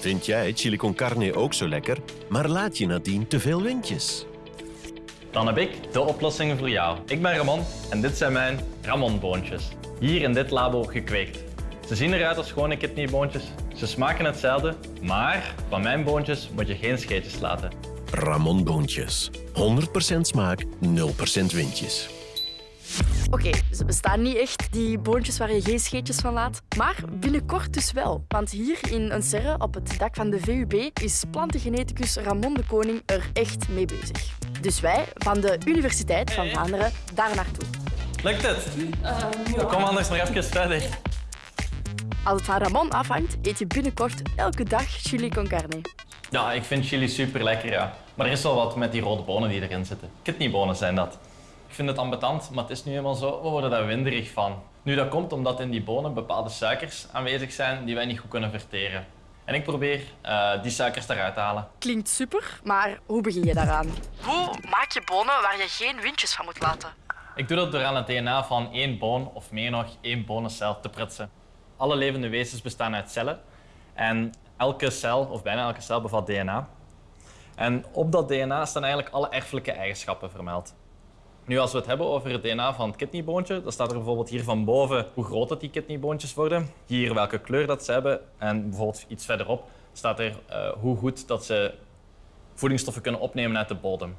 Vind jij chili con carne ook zo lekker, maar laat je nadien te veel windjes? Dan heb ik de oplossing voor jou. Ik ben Ramon en dit zijn mijn Ramon-boontjes. Hier in dit labo gekweekt. Ze zien eruit als gewone kidneyboontjes. Ze smaken hetzelfde, maar van mijn boontjes moet je geen scheetjes laten. Ramon Boontjes. 100% smaak, 0% windjes. Oké, ze bestaan niet echt, die boontjes waar je geen scheetjes van laat. Maar binnenkort dus wel. Want hier in een serre op het dak van de VUB is plantengeneticus Ramon de Koning er echt mee bezig. Dus wij van de Universiteit van Vlaanderen daar naartoe. Lukt het? Kom anders nog even verder. Als het van Ramon afhangt, eet je binnenkort elke dag chili con carne. Ja, ik vind chili super lekker, ja. Maar er is wel wat met die rode bonen die erin zitten. Kidneybonen zijn dat. Ik vind het ambetant, maar het is nu eenmaal zo, we worden daar winderig van. Nu, dat komt omdat in die bonen bepaalde suikers aanwezig zijn die wij niet goed kunnen verteren. En ik probeer eh, die suikers eruit te halen. Klinkt super, maar hoe begin je daaraan? Hoe maak je bonen waar je geen windjes van moet laten? Ik doe dat door aan het DNA van één boon, of meer nog, één bonencel te prutsen. Alle levende wezens bestaan uit cellen. En elke cel, of bijna elke cel, bevat DNA. En op dat DNA staan eigenlijk alle erfelijke eigenschappen vermeld. Nu, als we het hebben over het DNA van het kidneyboontje, dan staat er bijvoorbeeld hier van boven hoe groot dat die kidneyboontjes worden, hier welke kleur dat ze hebben en bijvoorbeeld iets verderop staat er eh, hoe goed dat ze voedingsstoffen kunnen opnemen uit de bodem.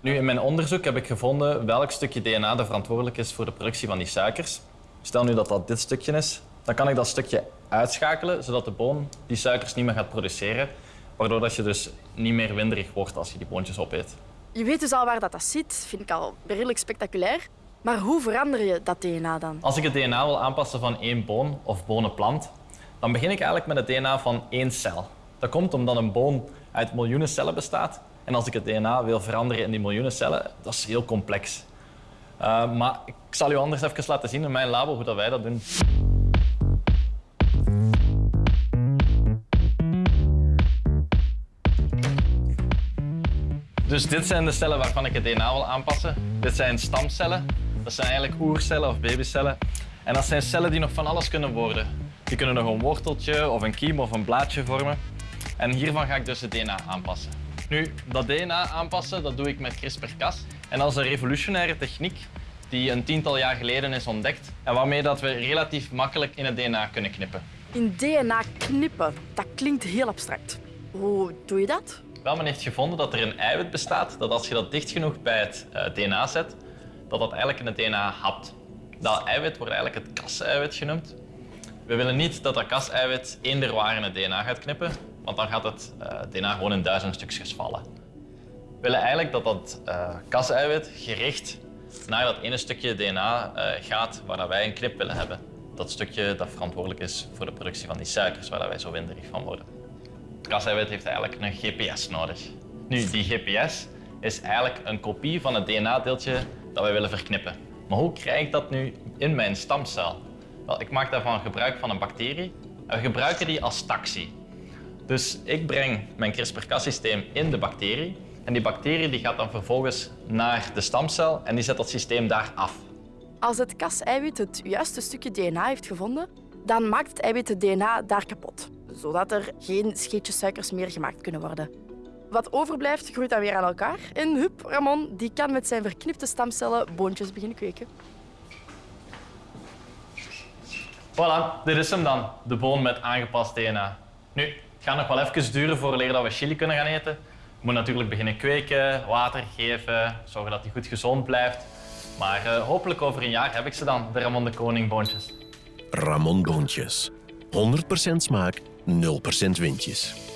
Nu, in mijn onderzoek heb ik gevonden welk stukje DNA er verantwoordelijk is voor de productie van die suikers. Stel nu dat dat dit stukje is, dan kan ik dat stukje uitschakelen, zodat de boon die suikers niet meer gaat produceren, waardoor dat je dus niet meer winderig wordt als je die boontjes opeet. Je weet dus al waar dat, dat zit, vind ik al redelijk spectaculair. Maar hoe verander je dat DNA dan? Als ik het DNA wil aanpassen van één boon of bonenplant, dan begin ik eigenlijk met het DNA van één cel. Dat komt omdat een boon uit miljoenen cellen bestaat. En als ik het DNA wil veranderen in die miljoenen cellen, dat is heel complex. Uh, maar ik zal u anders even laten zien in mijn labo hoe dat wij dat doen. Dus dit zijn de cellen waarvan ik het DNA wil aanpassen. Dit zijn stamcellen. Dat zijn eigenlijk oercellen of babycellen. En dat zijn cellen die nog van alles kunnen worden. Die kunnen nog een worteltje of een kiem of een blaadje vormen. En hiervan ga ik dus het DNA aanpassen. Nu, dat DNA aanpassen, dat doe ik met CRISPR-Cas. En dat is een revolutionaire techniek die een tiental jaar geleden is ontdekt en waarmee dat we relatief makkelijk in het DNA kunnen knippen. In DNA knippen, dat klinkt heel abstract. Hoe doe je dat? Wel, men heeft gevonden dat er een eiwit bestaat dat als je dat dicht genoeg bij het uh, DNA zet, dat dat eigenlijk in het DNA hapt. Dat eiwit wordt eigenlijk het kas-eiwit genoemd. We willen niet dat dat kas-eiwit eender waar in het DNA gaat knippen, want dan gaat het uh, DNA gewoon in duizend stukjes vallen. We willen eigenlijk dat dat uh, kas-eiwit gericht naar dat ene stukje DNA gaat waar wij een knip willen hebben. Dat stukje dat verantwoordelijk is voor de productie van die suikers, waar wij zo winderig van worden. Kaseiwit heeft eigenlijk een GPS nodig. Nu, die GPS is eigenlijk een kopie van het DNA-deeltje dat wij willen verknippen. Maar hoe krijg ik dat nu in mijn stamcel? Wel, ik maak daarvan gebruik van een bacterie en we gebruiken die als taxi. Dus ik breng mijn CRISPR-Cas-systeem in de bacterie en die bacterie die gaat dan vervolgens naar de stamcel en die zet dat systeem daar af. Als het kas-eiwit het juiste stukje DNA heeft gevonden, dan maakt het eiwit het DNA daar kapot zodat er geen scheetjes suikers meer gemaakt kunnen worden. Wat overblijft, groeit dan weer aan elkaar. En hup, Ramon die kan met zijn verknipte stamcellen boontjes beginnen kweken. Voilà, dit is hem dan. De boon met aangepast DNA. Nu, het gaat nog wel even duren voor dat we chili kunnen gaan eten. Je moet natuurlijk beginnen kweken, water geven, zorgen dat hij goed gezond blijft. Maar uh, hopelijk over een jaar heb ik ze dan, de Ramon de Koning boontjes. Ramon Boontjes. 100% smaak, 0% windjes.